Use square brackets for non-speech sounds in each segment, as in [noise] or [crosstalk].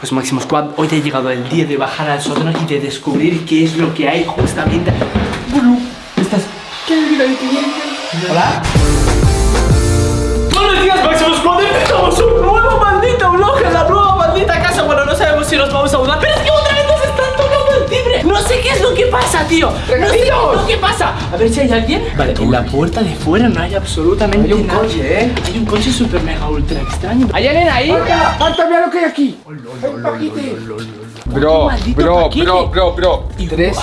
Pues Máximo Squad, hoy ha llegado el día de bajar al sótano y de descubrir qué es lo que hay justamente. Estás. ¿Qué Hola. Buenos días, Máximo Squad. Empezamos un nuevo maldito vlog en la nueva maldita casa. Bueno, no sabemos si nos vamos a mudar, pero es que No sé qué es lo que pasa, tío. No sé qué es lo que pasa. A ver si hay alguien. Vale, en la puerta de fuera no hay absolutamente Hay un coche, ¿eh? Hay un coche super mega ultra extraño. ¿Hay alguien ahí? ¡Marta, mira lo que hay aquí! ¡Hay un paquete! Bro, Bro, bro, bro, bro, bro. Y 3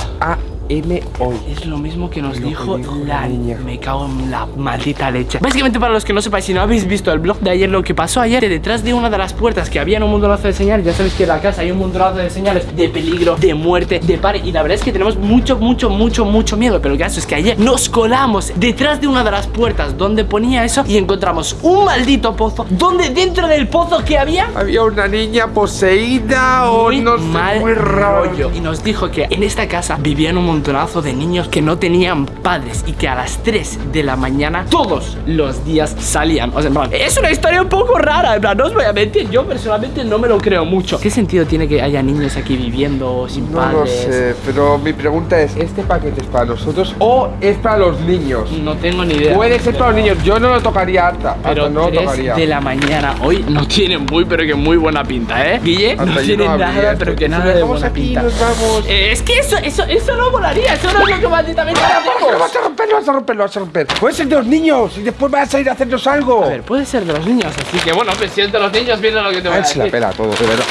AM hoy. Es lo mismo que nos Lo que dijo la niña. Me cago en la maldita leche. Básicamente, para los que no sepáis, si no habéis visto el blog de ayer, lo que pasó ayer, que detrás de una de las puertas que había un montonazo de señales, ya sabéis que en la casa hay un montonazo de señales de peligro, de muerte, de pare. Y la verdad es que tenemos mucho, mucho, mucho, mucho miedo. Pero el caso es que ayer nos colamos detrás de una de las puertas donde ponía eso y encontramos un maldito pozo. Donde dentro del pozo que había Había una niña poseída o muy no sé, mal muy raro. rollo. Y nos dijo que en esta casa vivían un montonazo de niños que no tenían padres y que a las 3 de la mañana todos los días salían. O sea, en plan, es una historia un poco rara. En plan, no os voy a mentir, yo personalmente no me lo creo mucho. ¿Qué sentido tiene que haya niños aquí viviendo sin No padres? lo sé, pero mi pregunta es, ¿este paquete es para nosotros o es para los niños? No tengo ni idea. Puede ser para los niños, yo no lo tocaría hasta, Pero hasta no lo 3 tocaría. de la mañana hoy no tiene muy, pero que muy buena pinta, ¿eh? Guille, Hasta no tiene no nada, esto. pero que nada de buena pinta. nos vamos. Eh, es que eso, eso, eso no volaría, eso no es lo que malditamente hacemos. vas a romper, lo vas a romper, lo vas a romper. Puede ser de los niños y después vas a ir a hacernos algo. A ver, puede ser de los niños, así que bueno, pues si es de los niños, viene lo que te voy A a ver si la decir. pela todo, de verdad.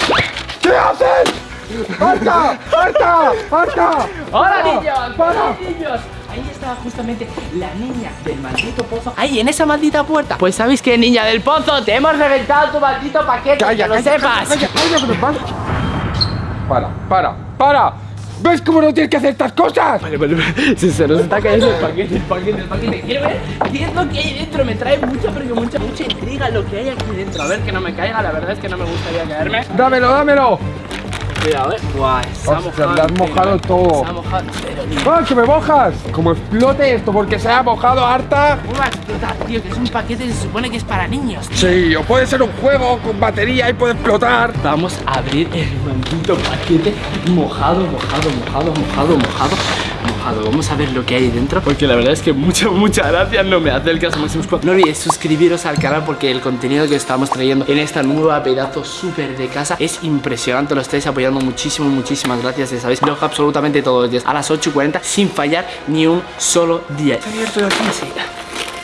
¿Qué haces? ¡Marta! ¡Marta! ¡Marta! ¡Hola niños! ¡Hola niños! Ahí estaba justamente la niña del maldito pozo. Ahí, en esa maldita puerta. Pues sabéis que niña del pozo, te hemos reventado tu maldito paquete. Calla, que lo calla, sepas. calla, calla. Para, para, para. ¿Ves cómo no tienes que hacer estas cosas? Vale, vale, vale. Se, se nos está cayendo el paquete, el paquete, el paquete. Quiero ver qué es lo que hay dentro. Me trae mucha, pero mucha, mucha intriga lo que hay aquí dentro. A ver que no me caiga. La verdad es que no me gustaría caerme. Dámelo, dámelo. Cuidado, eh. Guau, se ha Hostia, mojado. le has mojado eh. todo. Se ha mojado. ¡Ah, que me mojas! Como explote esto porque se ha mojado harta. ¿Cómo va a explotar, tío? Que es un paquete que se supone que es para niños. tío. Sí, o puede ser un juego con batería y puede explotar. Vamos a abrir el maldito paquete mojado, mojado, mojado, mojado, mojado, mojado. Vamos a ver lo que hay dentro. Porque la verdad es que muchas, muchas gracias. No me hace el caso Máximo Squad. No olvidéis suscribiros al canal porque el contenido que estamos trayendo en esta nueva pedazo súper de casa es impresionante. Lo estáis apoyando muchísimo, muchísimas gracias. Ya sabéis, vlog absolutamente todos los días a las 8.40 sin fallar ni un solo día. Está abierto de aquí, sí.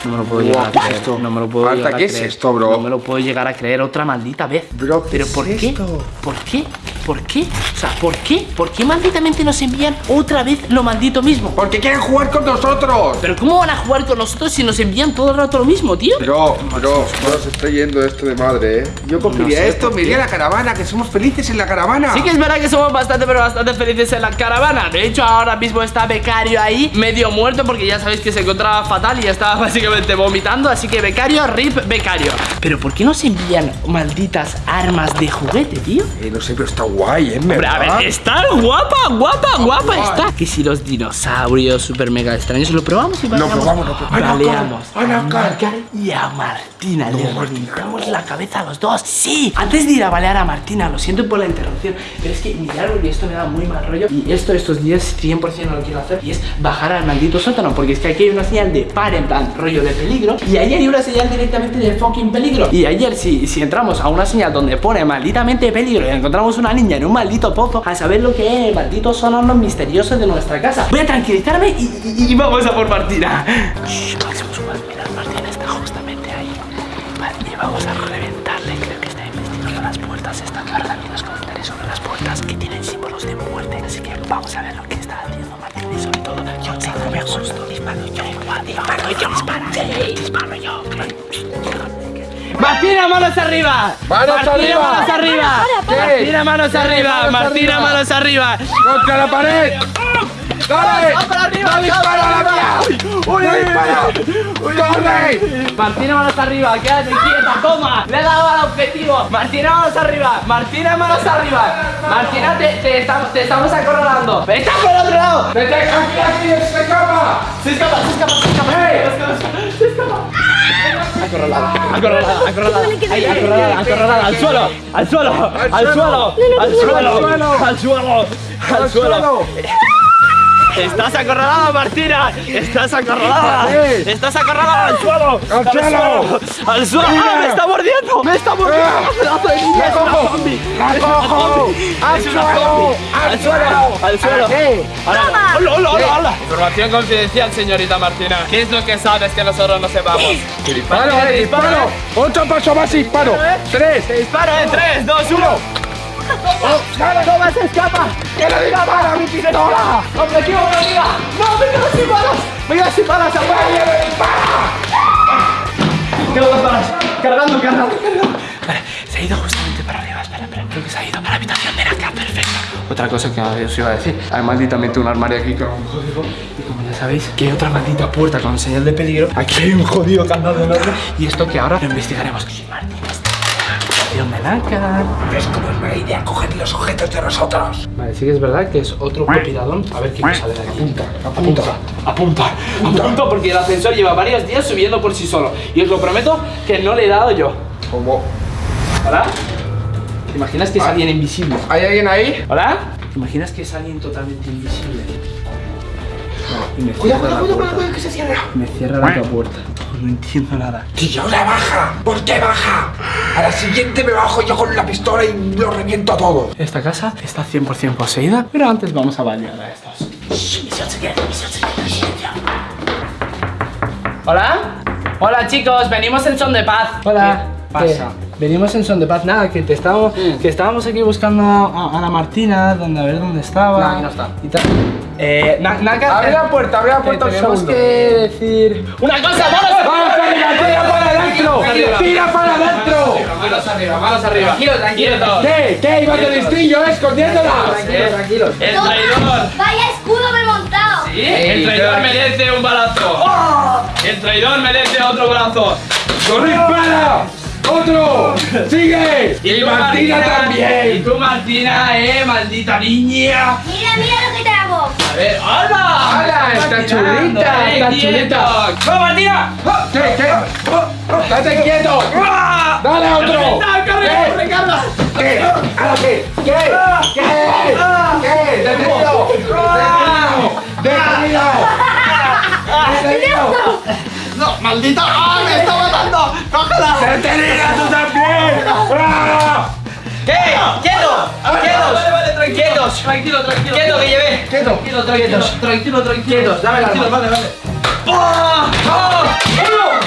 No me lo puedo llegar a Guau, ¿qué es creer. esto? No me lo puedo llegar a ¿qué es creer. esto, bro? No me lo puedo llegar a creer otra maldita vez. Bro, ¿qué Pero es ¿por qué? esto? ¿Por qué? ¿Por qué? O sea, ¿por qué? ¿Por qué malditamente nos envían otra vez lo maldito mismo? Porque quieren jugar con nosotros. Pero ¿cómo van a jugar con nosotros si nos envían todo el rato lo mismo, tío? Bro, bro, no se está yendo esto de madre, ¿eh? Yo cogería sé esto, me iría a la caravana, que somos felices en la caravana. Sí que es verdad que somos bastante, pero bastante felices en la caravana De hecho, ahora mismo está Becario ahí, medio muerto Porque ya sabéis que se encontraba fatal y estaba [laughs] básicamente vomitando Así que Becario, RIP Becario Pero ¿por qué nos envían malditas armas de juguete, tío? Eh, no sé, pero está guay, ¿eh? Hombre, a ver, está guapa, guapa, guapa guay. está. Que si los dinosaurios super mega extraños, lo probamos y Lo probamos, lo probamos. Baleamos A. Nacar y a Martina. Le reventamos la cabeza a los dos. Sí, antes de ir a balear a Martina, lo siento por la interrupción, pero es que mirad porque esto me da muy mal rollo. Y esto estos días 100% no lo quiero hacer. Y es bajar al maldito sótano, porque es que aquí hay una señal de par en plan rollo de peligro. Y ahí hay una señal directamente de fucking peligro. Y ayer, si, si entramos a una señal donde pone malditamente peligro y encontramos una niña en un maldito pozo, a saber lo que es el maldito sonoro misterioso de nuestra casa. Voy a tranquilizarme y, vamos a por Martina. Shh, Martina está justamente ahí. Y vamos a reventarle. Creo que está investigando las puertas. Está guardando los comentarios sobre las puertas que tienen símbolos de muerte. Así que vamos a ver lo que está haciendo Martina. Y sobre todo, yo que me asusto. Disparo yo, disparo yo, disparo yo, disparo yo. Martina, manos arriba. ¡Manos Martina, arriba! manos arriba. Martina, manos arriba. Martina, manos arriba. ¡Contra la pared! ¡Dale! ¡Va para arriba! ¡No dispara la mía! ¡No dispara! ¡Corre! Martina, manos arriba, quédate quieta, toma, le he dado al objetivo. Martina, manos arriba, Martina, manos arriba. Martina, te, te estamos, te estamos acorralando. ¡Está por el otro lado! ¡Vete aquí, aquí! ¡Se escapa! Se escapa, se escapa, se escapa. Se escapa, se escapa. Acorralada, acorralada, acorralada. Ahí, acorralada, acorralada. Al suelo, al suelo, al suelo, al suelo, al suelo, al suelo. Estás acorralada, Martina. Estás acorralada. Estás acorralada al suelo. Al suelo. Al suelo. ¡Ah, me está mordiendo. Me está mordiendo. Pedazo de niña. ¡La Es una cojo! ¡Al suelo! ¡Al Al suelo. suelo! Al suelo. Hola, hola, hola, hola. Información confidencial, señorita Martina. ¿Qué es lo que sabes que nosotros no sepamos? ¡Disparo, eh! ¡Disparo! ¡Ocho pasos más y disparo! ¡Tres! Disparo en 3, 2, 1. ¡Toma, se escapa! ¡Que le dispara mi pistola! ¡Objetivo, amiga! ¡No, me quedo sin balas! ¡Me quedo sin balas! ¡Apaga! ¡Quedo dos balas! ¡Cargando, cargando, cargando! Vale, se ha ido justamente para arriba. Espera, espera. Creo que se ha ido a la habitación de acá. Perfecto. Otra cosa que os iba a decir. Hay malditamente un armario aquí con un código. Y como ya sabéis, que hay otra maldita puerta con señal de peligro. Aquí hay un jodido candado enorme. Y esto que ahora lo investigaremos. Martín habitación de Naka. ¿Ves cómo es mala idea coger los objetos de nosotros? Vale, sí que es verdad que es otro copiradón. A ver qué cosa sale de aquí. Apunta, apunta, apunta, apunta, porque el ascensor lleva varios días subiendo por sí solo. Y os lo prometo que no le he dado yo. ¿Cómo? ¿Hola? ¿Te imaginas que es alguien invisible? ¿Hay alguien ahí? ¿Hola? ¿Te imaginas que es alguien totalmente invisible? Y me Cuidado, cierra la cuidado, cuidado, puerta. cuidado, que se cierra. Me cierra la puerta. No entiendo nada. ¡Tío, la baja! ¿Por qué baja? A la siguiente me bajo yo con la pistola y lo reviento a todos. Esta casa está 100% poseída, pero antes vamos a bañar a estos. Shh, misión secreta, misión secreta, silencio. ¿Hola? Hola chicos, venimos en son de paz. Hola. ¿Qué pasa? Venimos en son de paz, nada, que te estábamos, que estábamos aquí buscando a, a la Martina, donde a ver dónde estaba. Aquí no está. Y tal. Eh, na, Abre eh, la puerta, abre la puerta un tenemos segundo. que decir una cosa, vamos. ¡Vamos arriba, tira para adentro! ¡Tira para adentro! Manos arriba, manos arriba. Tranquilo, tranquilo. ¿Qué? ¿Qué? ¡Iba de listillo, eh, escondiéndola! tranquilos. El traidor. Vaya escudo me he montado. ¿Sí? El traidor merece un balazo. El traidor merece otro balazo. ¡Dispara! ¡Otro! ¡Sigue! Y ¡Y Martina Y también! tú, Martina, eh, maldita niña. Mira, mira lo que te hago. A ver, ¡hala! ¡Hala! Está chulita, eh, está chulita. ¡Va, Martina! ¿Qué? ¿Qué? Oh, oh, ¡Date quieto! ¡Ah! ¡Dale otro! ¡Corre, corre, ¿Qué? Carla! ¿Qué? ¿Ahora qué? ¿Qué? ¿Qué? ¿Qué? ¡Detenido! ¡Detenido! ¡Detenido! ¡No, maldita! ¡Ah, me está matando! ¡Cógela! ¡Detenida tú también! ¡Ah! ¿Qué? ¡Quietos! ¡Quietos! Vale, vale, tranquilo. ¡Quietos! Tranquilo, tranquilo. ¡Quieto que llevé! ¡Quieto! Tranquilo, tranquilo. Tranquilo, tranquilo. Quietos, dame la vale, vale. ¡Hola,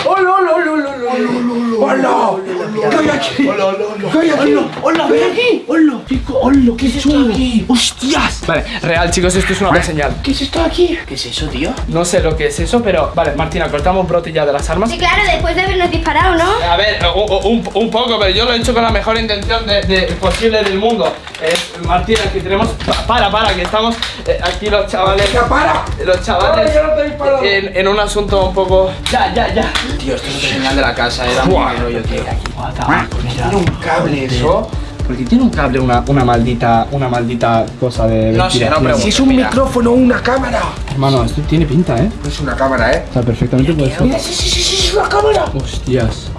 hola, hola, hola, hola! ¡Hola! ¿Qué hay aquí? ¡Hola, hola, hola! ¿Qué hay aquí? ¡Hola, ven aquí! ¡Hola, chico! ¡Hola, qué aquí! ¡Hostias! Vale, real, chicos, esto es una buena señal. ¿Qué es esto aquí? ¿Qué es eso, tío? No sé lo que es eso, pero. Vale, Martina, cortamos brote ya de las armas. Sí, claro, después de habernos disparado, ¿no? A ver, un, un poco, pero yo lo he hecho con la mejor intención de, de- posible del mundo. Eh, Martina, que tenemos. pa- Para, para, que estamos eh, aquí los chavales. ¡Ya para! Los chavales. Ay, yo no te he disparado. En, en un asunto un poco. Ya, ya, ya. Tío, esto es otra señal de la casa, era Buah. muy rollo, tío. ¿Tiene un cable eso? Porque tiene un cable una, una maldita una maldita cosa de No sé, no pregunto. Si es un Mira. micrófono o una cámara. Hermano, esto tiene pinta, ¿eh? No es una cámara, ¿eh? O sea, perfectamente puede ser. Sí, sí, sí, sí, es una cámara. Hostias.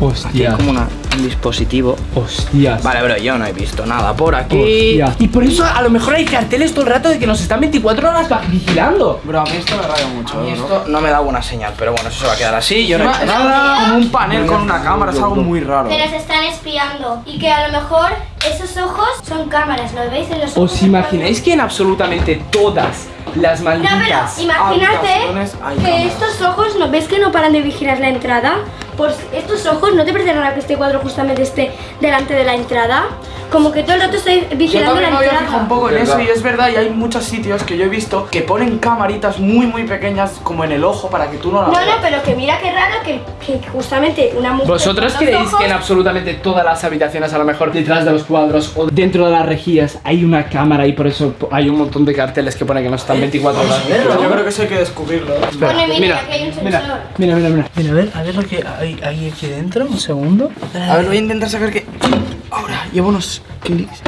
Hostias. una, un dispositivo. Hostias. Vale, bro, yo no he visto nada por aquí. Hostia. Y por eso a lo mejor hay carteles todo el rato de que nos están 24 horas vigilando. Bro, a mí esto me raya mucho. A mí esto no me da buena señal, pero bueno, eso se va a quedar así. Yo no he hecho nada. Como un panel con una cámara, es algo muy raro. Pero se están espiando. Y que a lo mejor esos ojos son cámaras, ¿lo veis en los ojos? ¿Os imagináis que en absolutamente todas las No, pero malditas imagínate habitaciones hay que estos ojos, ¿no ves que no paran de vigilar la entrada? Pues estos ojos no te parecerán a que este cuadro justamente esté delante de la entrada. Como que todo el rato estoy Yo vigilando la también me había fijado un poco en eso y es verdad, y hay muchos sitios que yo he visto que ponen camaritas muy muy pequeñas como en el ojo para que tú no la No, veas. no, pero que mira qué raro que, que justamente una mujer. ¿Vosotros creéis que en absolutamente todas las habitaciones, a lo mejor detrás de los cuadros o dentro de las rejillas, hay una cámara y por eso hay un montón de carteles que ponen que no están 24 horas? Yo creo que eso hay que descubrirlo. ¿eh? Pone, mira, mira, aquí hay un sensor. Mira, mira, mira, mira. Mira, a ver, a ver lo que hay, hay aquí dentro, un segundo. A ver, voy a intentar sacar que. Ahora, llevo unos clics.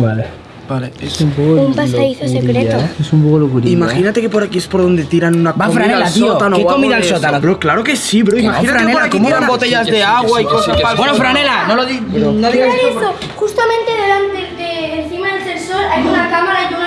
Vale. Vale, es... Un pasadizo secreto. Es un poco locurilla. Imagínate que por aquí es por donde tiran una Va, comida Franela, al tío. sótano ¿Qué comida al sótano? Bro, claro que sí, bro. no, Imagínate que por Franela, aquí ¿cómo tiran botellas de agua y cosas para Bueno. Franela, no lo di- no digas esto. eso, justamente delante de encima del sensor hay una cámara y una.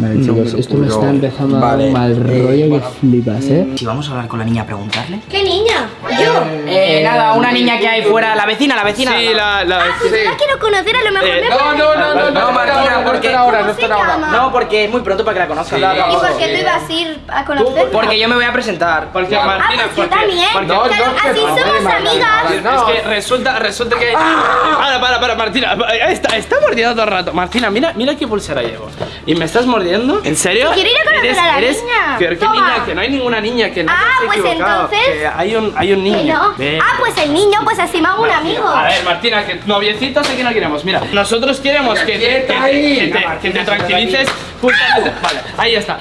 Vale, No chicos, esto me está empezando a dar un mal eh, rollo que flipas, ¿eh? Si vamos a hablar con la niña a preguntarle. ¿Qué niña? Yo. Eh, nada, una niña que hay fuera, la vecina, la vecina. Sí, la, la Ah, pues yo la quiero conocer, a lo mejor Eh, me no, puede- no, no, no, No, Martina, porque... No ahora, no ¿Cómo se están ahora. No, porque es muy pronto para que la conozcan. ¿Y por qué tú ibas a ir a conocerla? Porque yo me voy a presentar. Porque Ah, Martina, pues yo porque- también. porque- No, Claro, no, así no, somos amigas. Es que resulta, resulta que. Para, para, para, Martina. Está, está mordiendo todo el rato. Martina, mira, mira qué pulsera llevo. ¿Y me estás mordiendo? ¿En serio? Quiero ir a conocer ¿Eres- a la eres- niña. ¿Pero qué Toma. niña? Que no hay ninguna niña, que no Ah, pues entonces- Que hay un, hay un Que niño. no. Ah, pues el niño, pues así me hago un amigo. A ver, Martina, que noviecitos aquí no queremos. Mira, nosotros queremos que, te- que, te- que te, que te tranquilices. justamente. Vale, ahí está.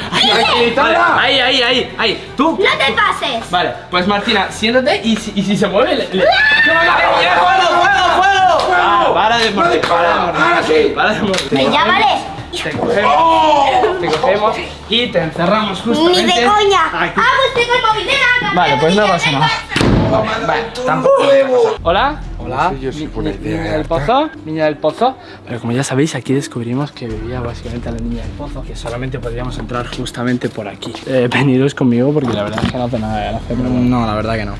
Vale, ahí, ahí, ahí, ahí. Tú. No te pases. Vale, pues Martina, siéntate y si, y si se mueve. Le, le- ¡Fuego, fuego, fuego! Ah, para de morder, para de morder. Ahora sí. Para de morder. Pues ya vale. Te cogemos, te cogemos y te encerramos justamente. Ni de coña. aquí. Ah, pues tengo el móvil de la Vale, pues no pasa nada. Vale, tampoco puede Yo Ni-. Niña del pozo, niña del pozo. Pero como ya sabéis, aquí descubrimos que vivía básicamente la niña del pozo, que solamente podríamos entrar justamente por aquí. Eh, veniros conmigo porque la verdad es que no hace nada de gracia. pero bueno. No, la verdad que no.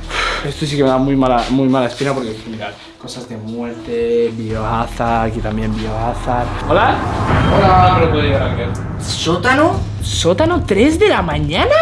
Esto sí que me da muy mala, muy mala espina porque mirad, cosas de muerte, biohazard, aquí también biohazard. ¿Hola? Hola. No me lo puedo llegar a creer. ¿Sótano? ¿Sótano 3 de la mañana?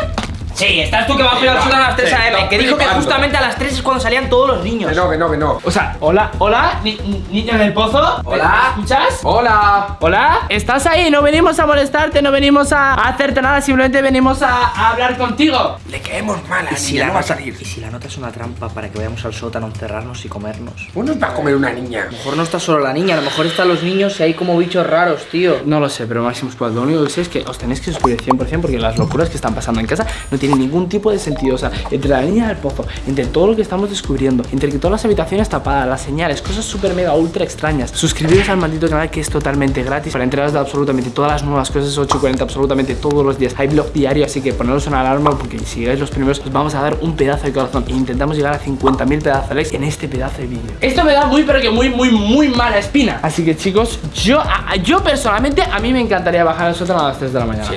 Sí, estás tú que vas a sótano a las 3 Sí, a.m. Que dijo que justamente a las 3 es cuando salían todos los niños. Que no, que no, que no. O sea, hola, hola, ni- ni- niña del pozo. Hola. ¿Me escuchas? Hola. Hola, ¿estás ahí? No venimos a molestarte, no venimos a hacerte nada, simplemente venimos a, a hablar contigo. Le caemos mal a ¿Y la si, la no va a salir. ¿Y si la nota es una trampa para que vayamos al sótano, encerrarnos y comernos? ¿Cómo nos va a comer una niña? A lo mejor no está solo la niña, a lo mejor están los niños y hay como bichos raros, tío. No lo sé, pero Maximus Squad, lo único que sé es que os tenéis que suscribir 100% porque las locuras que están pasando en casa no tienen ningún tipo de sentido. O sea, entre la niña del pozo, entre todo lo que estamos descubriendo, entre que todas las habitaciones tapadas, las señales, cosas súper mega ultra extrañas. Suscribiros al maldito canal que es totalmente gratis para enteraros de absolutamente todas las nuevas cosas 8 y 40 absolutamente todos los días. Hay blog diario, así que poneros una alarma porque si llegáis los primeros os vamos a dar un pedazo de corazón e intentamos llegar a 50.000 pedazos de likes en este pedazo de vídeo. Esto me da muy pero que muy muy muy mala espina. Así que chicos, yo a- yo personalmente a mí me encantaría bajar al sótano a las 3 de la mañana.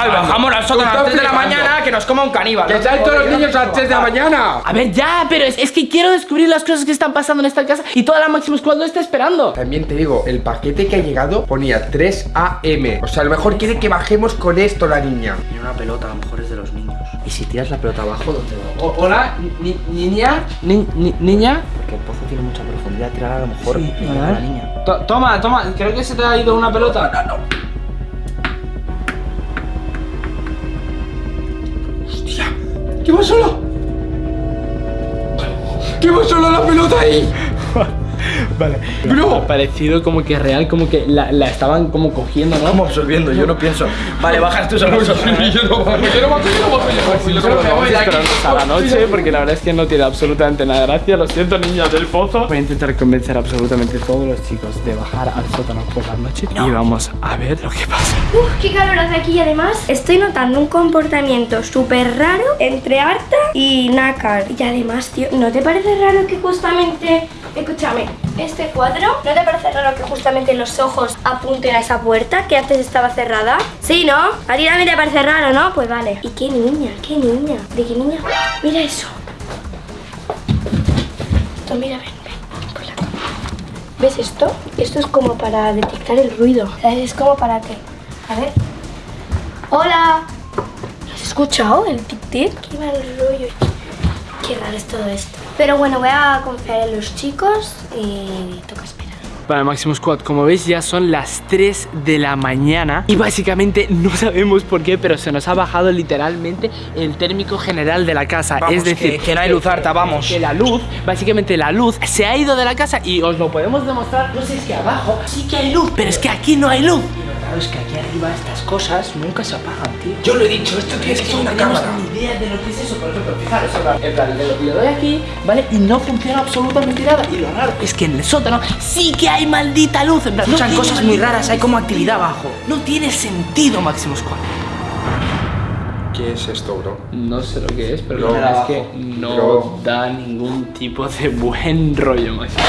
Ay, bajamos al sótano a las 3 de la mañana que nos coma un caníbal. ¡Que salen todos los niños a las 3 de la mañana! A ver, ya, pero es, es que quiero descubrir las cosas que están pasando en esta casa y toda la Maximus Squad lo está esperando. También te digo, el paquete que ha llegado ponía 3 AM. O sea, a lo mejor quiere que bajemos con esto la niña. Tiene una pelota, a lo mejor es de los niños. Y si tiras la pelota abajo, ¿dónde va? O- hola, ni- niña, ni- ni- niña. Porque el pozo tiene mucha profundidad, tirar a lo mejor Sí, a ver. la niña. To- toma, toma, creo que se te ha ido una pelota. ¿Qué va solo? ¿Qué va solo la pelota ahí? [laughs] Vale. Bro. Ha parecido como que real, como que la, la estaban como cogiendo, ¿no? Como absorbiendo, yo no pienso. Vale, bajas tú solo. Yo no bajo, yo no bajo, yo no bajo, yo no bajo. Yo creo que vamos a la [laughs] noche porque la verdad es que no tiene absolutamente nada de gracia. Lo siento, niñas del pozo. Voy a intentar convencer a absolutamente todos los chicos de bajar al sótano por la noche y vamos a ver lo que pasa. Uf, qué calor hace aquí y además estoy notando un comportamiento súper raro entre Arta y Nakar. Y además, tío, ¿no te parece raro que justamente, escúchame, este cuadro, ¿no te parece raro que justamente los ojos apunten a esa puerta que antes estaba cerrada? Sí, ¿no? A ti también te parece raro, ¿no? Pues vale. ¿Y qué niña? ¿Qué niña? ¿De qué niña? Mira eso. Esto, mira, ven, ven. ¿Ves esto? Esto es como para detectar el ruido. ¿Sabes? Es como para que... A ver. ¡Hola! ¿Lo has escuchado el tic-tic? Qué mal rollo. Qué raro es todo esto. Pero bueno, voy a confiar en los chicos y toca esperar. Vale, Maximus Squad, como veis ya son las 3 de la mañana y básicamente [laughs] no sabemos por qué, pero se nos ha bajado literalmente el térmico general de la casa. Vamos, es decir, que- que no hay luz, Arta, vamos. Que la luz, básicamente la luz se ha ido de la casa y os lo podemos demostrar. No sé, es que abajo sí que hay luz, pero es que aquí no hay luz. Es que aquí arriba estas cosas nunca se apagan, tío. Yo lo he dicho, esto tiene que ser una tenemos cámara. ni idea de lo que es eso, por ejemplo, fijaros, en plan, en plan, le, doy aquí, ¿vale? Y no funciona absolutamente nada. Y lo raro es que en el sótano sí que hay maldita luz. En plan, no Escuchan cosas muy raras, hay como actividad abajo. No tiene sentido, Máximo Squad. ¿Qué es esto, bro? No sé lo que es, pero Bro, la verdad es que no Bro. da ningún tipo de buen rollo, Máximo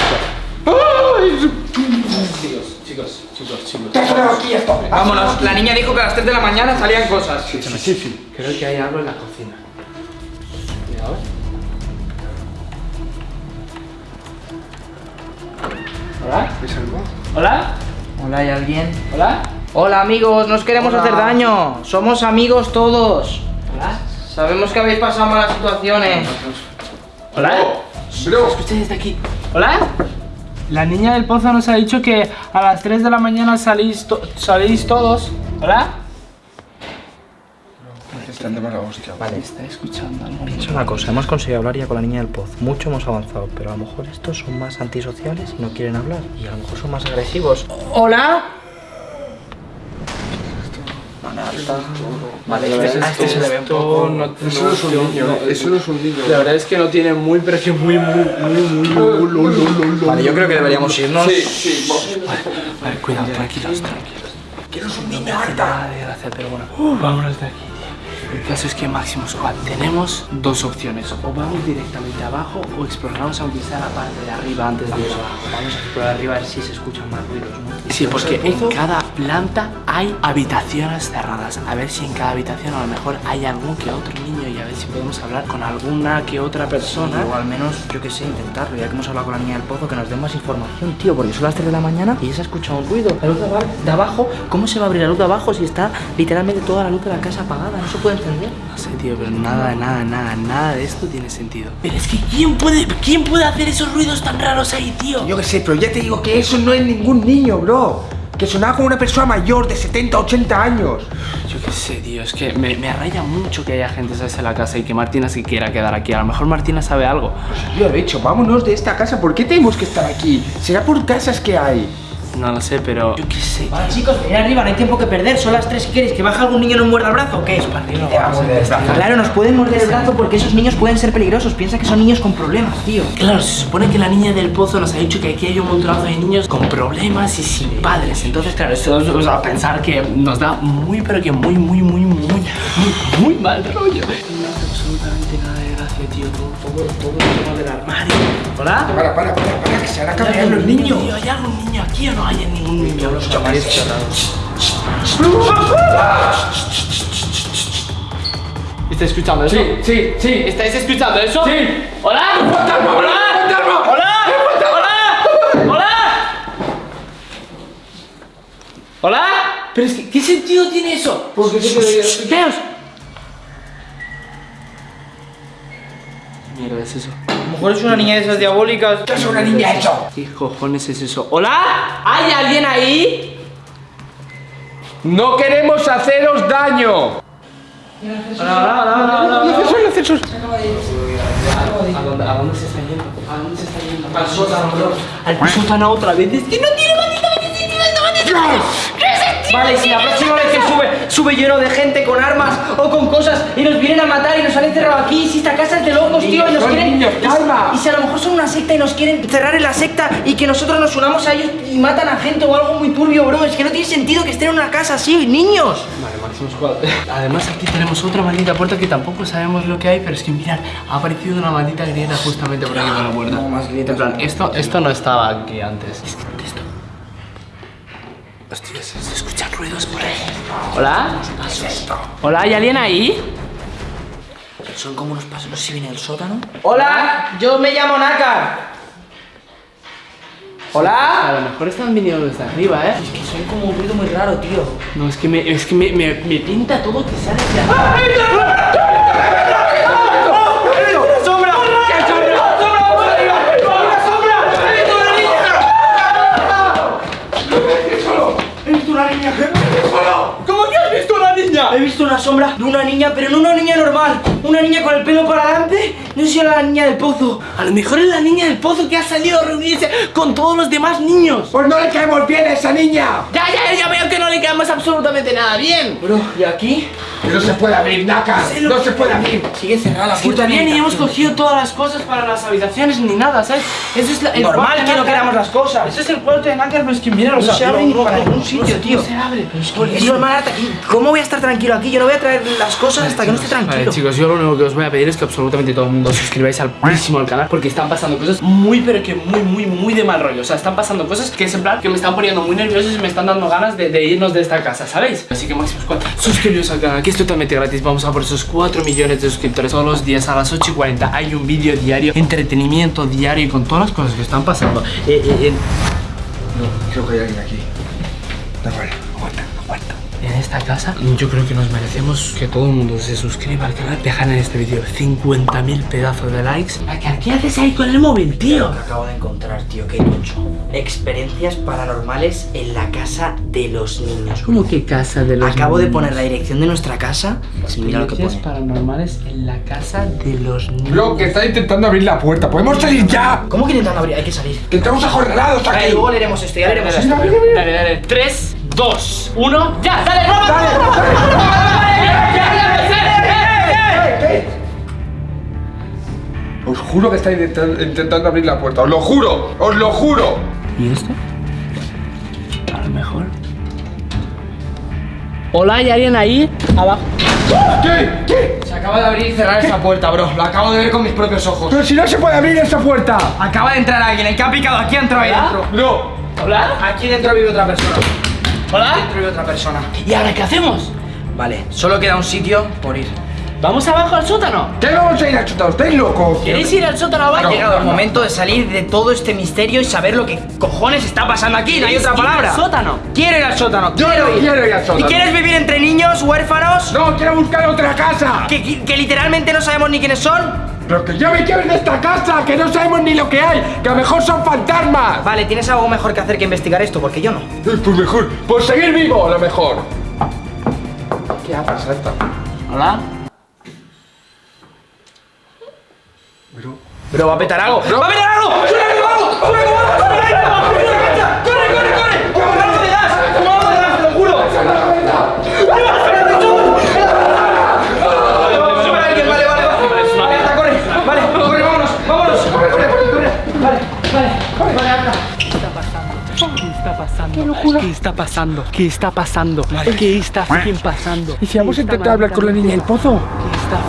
Chicos, chicos, chicos, chicos. Vámonos, la niña dijo que a las 3 de la mañana salían cosas. Sí, sí, sí. Creo que hay algo en la cocina. Cuidado. ¿Hola? ¿Es algo? ¿Hola? Hola, ¿hay alguien? ¿Hola? Hola amigos, no os queremos Hola. hacer daño. Somos amigos todos. ¿Hola? Sabemos que habéis pasado malas situaciones. ¿Hola? Bro, Escucha desde aquí. ¿Hola? La niña del pozo nos ha dicho que a las 3 de la mañana salís, to- salís todos. ¿Hola? están de mala hostia. Vale. Está escuchando algo. Piensa una cosa, hemos conseguido hablar ya con la niña del pozo. Mucho hemos avanzado, pero a lo mejor estos son más antisociales y no quieren hablar. Y a lo mejor son más agresivos. ¿Hola? Vale, este, a este se le ve un poco... Eso no es un niño, eso no es un niño. La verdad es que no tiene muy, pero que muy, muy, muy, muy. Vale, yo creo que deberíamos irnos. Sí. Vale, cuidado, tranquilos, tranquilos. Un niño pero bueno. Vámonos de aquí. El caso es que Máximo Squad tenemos dos opciones. O vamos directamente abajo o exploramos aunque sea la parte de arriba antes de eso. Vamos a explorar arriba a ver si se escuchan más ruidos, ¿no? Sí, porque en cada planta hay habitaciones cerradas. A ver si en cada habitación a lo mejor hay algún que otro niño si podemos hablar con alguna que otra persona. O al menos, yo qué sé, intentarlo. Ya que hemos hablado con la niña del pozo, que nos den más información, tío. Porque son las 3 de la mañana y ella se ha escuchado un ruido. La luz de aba- de abajo, ¿cómo se va a abrir la luz de abajo si está literalmente toda la luz de la casa apagada? No se puede encender. No sé, tío, pero nada, nada, nada, nada de esto tiene sentido. Pero es que ¿quién puede, quién puede hacer esos ruidos tan raros ahí, tío? Yo qué sé, pero ya te digo que eso no es ningún niño, bro. Que sonaba como una persona mayor de 70, 80 años. Yo qué sé, tío, es que me, me raya mucho que haya gente ¿sabes? en la casa y que Martina se quiera quedar aquí. A lo mejor Martina sabe algo. Yo he dicho, vámonos de esta casa. ¿Por qué tenemos que estar aquí? ¿Será por casas que hay? No lo sé, pero yo qué sé. Vale, chicos, venid arriba, no hay tiempo que perder. Son las 3 si queréis. ¿Que baje algún niño y nos muerda el brazo o qué? Claro, nos pueden morder el brazo porque esos niños pueden ser peligrosos. Piensa que son niños con problemas, tío. Claro, se supone que la niña del pozo nos ha dicho que aquí hay un montonazo de niños con problemas y sin padres. Entonces, claro, eso es a pensar que nos da muy, pero que muy, muy, muy, muy, muy, muy mal rollo. No hace absolutamente nada. Todo, todo, el tema del armario. ¿Hola? Para, para, para, para, que se van a cambiar ¿Hay los algún niños. tío? ¿Hay algún niño aquí o no hay ningún niño? ¿Estáis escuchando eso? Sí, sí, sí. ¿Estáis escuchando eso? Sí. ¿Hola? ¡Fantasma! ¡Hola! ¡Fantasma! ¡Hola! ¡Hola! ¡Hola! ¿Hola? Pero es que, ¿qué sentido tiene eso? Porque que... es eso? A lo mejor es una niña de esas diabólicas. ¿Qué es una niña eso? ¿Qué cojones es eso? ¿Hola? ¿Hay alguien ahí? ¡No queremos haceros daño! ¡El ascensor, ¿A dónde, ¿A dónde se está yendo? ¿A dónde se está yendo? Al sótano, bro. Al sótano otra vez. Es que no tiene maldita Vale, si la próxima vez que sube, sube lleno de gente con armas o con cosas y nos vienen a matar y nos han encerrado aquí, si esta casa es de locos, tío, y nos quieren. niños, y- si a lo mejor son una secta y nos quieren cerrar en la secta y que nosotros nos unamos a ellos y matan a gente o algo muy turbio, bro. Es que no tiene sentido que estén en una casa así, niños. Vale, Máximo Squad. Además aquí tenemos otra maldita puerta que tampoco sabemos lo que hay, pero es que mirad, ha aparecido una maldita grieta justamente por aquí por la puerta. No, más grietas. En plan, esto, esto no estaba aquí antes. Es que esto... Hostia, ruidos por ahí. ¿Hola? ¿Hola? ¿Hay alguien ahí? Son como unos pasos, no sé si viene del sótano. Hola, yo me llamo Naka. A Hola. lo mejor están viniendo desde arriba, ¿eh? Es que son como un ruido muy raro, tío. No, es que me, es que me, me, me pinta todo que sale de arriba. ¿Cómo que has visto una niña? He visto una sombra de una niña, pero no una niña normal. Una niña con el pelo para adelante. No sé si era la niña del pozo. A lo mejor es la niña del pozo que ha salido a reunirse con todos los demás niños. ¡Pues no le caemos bien a esa niña! Ya, ya, ya veo que no le quedamos absolutamente nada bien. Bro, ¿y aquí? Que no se puede abrir, Naka. No se puede abrir. Sigue cerrada la puerta. mi ni hemos cogido todas las cosas para las habitaciones ni nada, ¿sabes? Eso es la, el Normal que no queramos las cosas. Eso es el cuarto de Nácar, pero es que mira, No se abre ni para ningún sitio, tío. No se abre. Es normal, ¿y ¿cómo voy a estar tranquilo aquí? Yo no voy a traer las cosas hasta que no esté Vale, tranquilo. chicos, yo lo único que os voy a pedir es que absolutamente todo el mundo os suscribáis al próximo al canal porque están pasando cosas muy, pero que muy, muy, muy de mal rollo. O sea, están pasando cosas que es en plan que me están poniendo muy nerviosos y me están dando ganas de, de irnos de esta casa, ¿sabéis? Así que máximo squad, suscribiros al canal que es totalmente gratis. Vamos a por esos 4 millones de suscriptores todos los días a las 8 y 40. Hay un vídeo diario, entretenimiento diario y con todas las cosas que están pasando. Eh, eh, eh, No, creo que hay alguien aquí. Aguanta. en esta casa, yo creo que nos merecemos que todo el mundo se suscriba al canal. Dejan en este vídeo 50.000 pedazos de likes. ¿Qué, ¿Qué haces ahí con el móvil, tío? Lo que acabo de encontrar, tío, qué tocho. Experiencias paranormales en la casa de los niños. ¿Cómo que casa de los Acabo de niños? poner la dirección de nuestra casa y mira lo que Experiencias pone. paranormales en la casa de los niños. Bro, que está intentando abrir la puerta. ¿Podemos salir ya? ¿Cómo que intentando abrir? Hay que salir. Que estamos Vale, aquí. luego leeremos esto, ya leeremos esto. Dale, dale. 3, 2, 1, ya, dale, roba. Os juro que está intenta- intentando abrir la puerta. Os lo juro, os lo juro. ¿Y esto? A lo mejor. Hola, ¿hay alguien ahí? Abajo. ¿Qué? ¿Qué? Se acaba de abrir y cerrar esa puerta, bro. Lo acabo de ver con mis propios ojos. Pero si no se puede abrir esa puerta. Acaba de entrar alguien. El que ha picado aquí ha entrado ahí dentro. No. ¿Hola? Aquí dentro vive otra persona. ¿Hola? Dentro vive otra persona. ¿Y ahora qué hacemos? Vale, solo queda un sitio por ir. ¿Vamos abajo al sótano? ¿Qué vamos a ir a chutar? ¿Estáis locos? ¿Queréis ir al sótano Ha abajo? llegado el momento de salir de todo este misterio y saber lo que cojones está pasando aquí. No hay ¿Queréis otra ir al palabra. sótano? Quiero ir al sótano. Yo quiero no ir. quiero ir al sótano. ¿Y quieres vivir entre niños huérfanos? No, quiero buscar otra casa. Que, que- que literalmente no sabemos ni quiénes son. Pero que yo me quiero ir de esta casa, que no sabemos ni lo que hay, que a lo mejor son fantasmas. Vale, tienes algo mejor que hacer que investigar esto, porque yo no. Eh, Pues mejor, por seguir vivo, a lo mejor. ¿Qué haces, Santa? ¿Hola? Pero va a petar algo. ¡Va a petar algo! ¡Sube algo, algo! ¡Sube algo, algo! ¡Sube algo, algo! ¿Qué está pasando? ¿Qué está pasando? ¿Qué está fucking pasando? ¿Y si vamos a ¿Qué está intentar hablar con la niña del pozo? ¿Qué está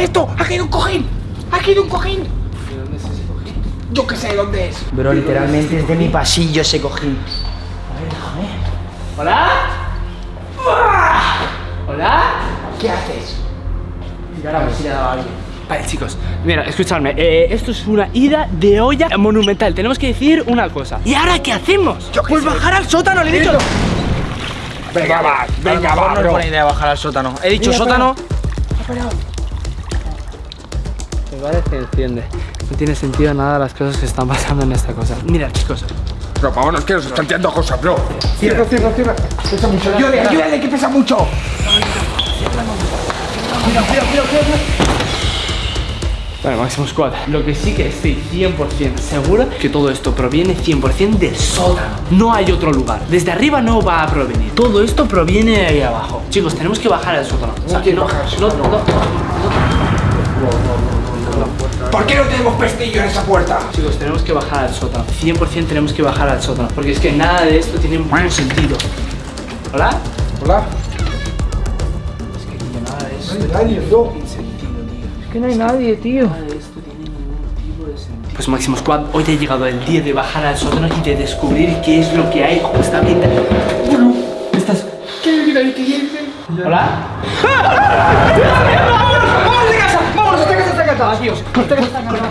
¡Esto! ¡Ha caído un cojín! ¡Ha caído un cojín! Yo qué sé dónde es. Bro, literalmente es de mi pasillo ese cojín. ¿Hola? ¿Hola? ¿Qué haces? Y ahora a ver si le ha dado a alguien. Vale, chicos, mira, escuchadme. eh, esto es una ida de olla monumental. Tenemos que decir una cosa. ¿Y ahora qué hacemos? Pues bajar al sótano, le he dicho. Venga, va, venga, va, no es buena idea bajar al sótano. He dicho sótano. Me parece que enciende. No tiene sentido nada las cosas que están pasando en esta cosa. Mira, chicos. Bro, vámonos, que nos están tirando cosas, bro. Cierra, cierra, cierra. Pesa mucho. Ayúdale, ayúdale, que pesa mucho. Vale, Máximo Squad. Lo que sí que estoy 100% seguro que todo esto proviene 100% del sótano. No hay otro lugar. Desde arriba no va a provenir. Todo esto proviene de ahí abajo. Chicos, tenemos que bajar al sótano. O sea, quiero no, bajar no, sótano. no, ¿Por qué no tenemos pestillo en esa puerta? Chicos, tenemos que bajar al sótano. 100% tenemos que bajar al sótano. Porque es que nada de esto tiene ningún sentido. ¿Hola? Hola. Es que nada de esto que no hay nadie, tío. Nada de esto tiene ningún tipo de sentido. Pues Máximo Squad, hoy ha llegado el día de bajar al sótano y de descubrir qué es lo que hay justamente. Bueno, estás. ¿Hola? ¡Vámonos de casa! ¡Vámonos! ¡Esta casa está encantada, tíos! ¡Esta casa está encantada!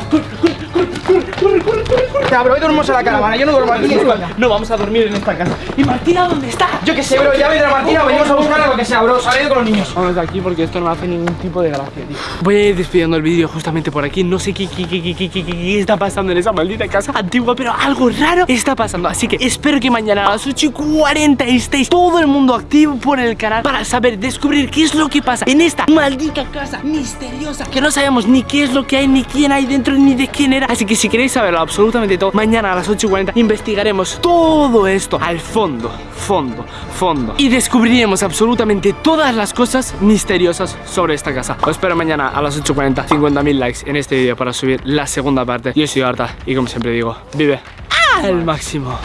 Ya, bro, hoy dormimos en la caravana. Yo no duermo aquí ni. No vamos a dormir en esta casa. ¿Y Martina dónde está? Yo qué sé, bro. Ya vendrá Martina. Venimos a buscarla lo que sea, bro. Salido con los niños. Vamos de aquí porque esto no hace ningún tipo de gracia, tío. Voy a ir despidiendo el vídeo justamente por aquí. No sé qué, qué, qué, qué, qué, qué, qué está pasando en esa maldita casa antigua, pero algo raro está pasando. Así que espero que mañana a las 8 y 40 estéis todo el mundo activo por el canal para saber, descubrir qué es lo que pasa en esta maldita casa misteriosa que no sabemos ni qué es lo que hay, ni quién hay dentro, ni de quién era. Así que si queréis saberlo absolutamente mañana a las 8 y 40 investigaremos todo esto al fondo, fondo, fondo. Y descubriremos absolutamente todas las cosas misteriosas sobre esta casa. Os espero mañana a las 8.40, 50.000 likes en este vídeo para subir la segunda parte. Yo soy Arta y como siempre digo, vive al máximo.